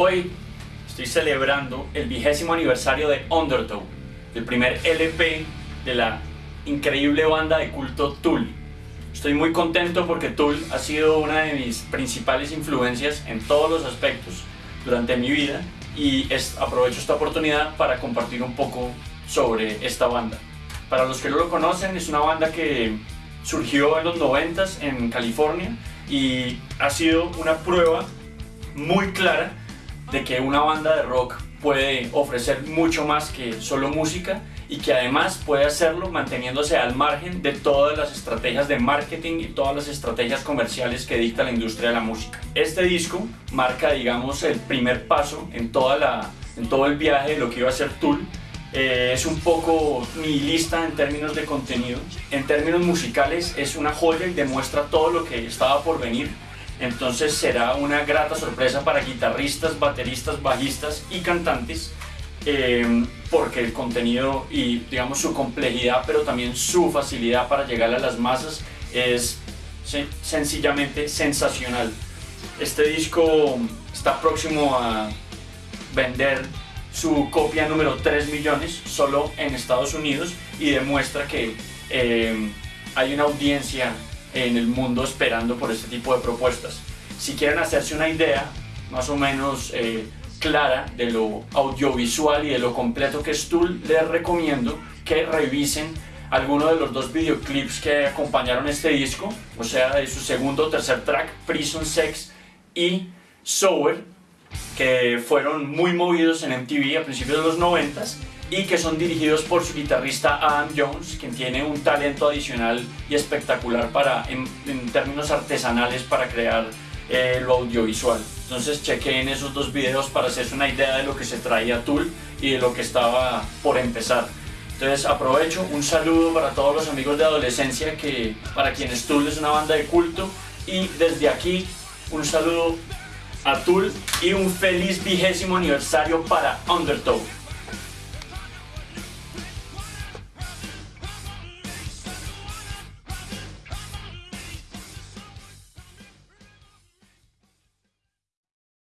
Hoy estoy celebrando el vigésimo aniversario de Undertow, el primer LP de la increíble banda de culto Tool. Estoy muy contento porque Tool ha sido una de mis principales influencias en todos los aspectos durante mi vida y aprovecho esta oportunidad para compartir un poco sobre esta banda. Para los que no lo conocen, es una banda que surgió en los 90 en California y ha sido una prueba muy clara de que una banda de rock puede ofrecer mucho más que solo música y que además puede hacerlo manteniéndose al margen de todas las estrategias de marketing y todas las estrategias comerciales que dicta la industria de la música. Este disco marca, digamos, el primer paso en, toda la, en todo el viaje de lo que iba a ser Tool. Eh, es un poco nihilista en términos de contenido. En términos musicales es una joya y demuestra todo lo que estaba por venir entonces será una grata sorpresa para guitarristas, bateristas, bajistas y cantantes em, porque el contenido y digamos su complejidad pero también su facilidad para llegar a las masas es sencillamente sensacional. Este disco está próximo a vender su copia número 3 millones solo en Estados Unidos y demuestra que em, hay una audiencia en el mundo esperando por este tipo de propuestas. Si quieren hacerse una idea más o menos eh, clara de lo audiovisual y de lo completo que es Tool, les recomiendo que revisen alguno de los dos videoclips que acompañaron este disco, o sea, de su segundo o tercer track, Prison Sex y Sober, que fueron muy movidos en MTV a principios de los 90 y que son dirigidos por su guitarrista Adam Jones, quien tiene un talento adicional y espectacular para, en, términos artesanales para crear eh, lo audiovisual. Entonces chequen esos dos videos para hacerse una idea de lo que se traía Tool y de lo que estaba por empezar. Entonces aprovecho un saludo para todos los amigos de adolescencia que para quienes Tool es una banda de culto y desde aquí un saludo a Tool y un feliz vigésimo aniversario para Undertow.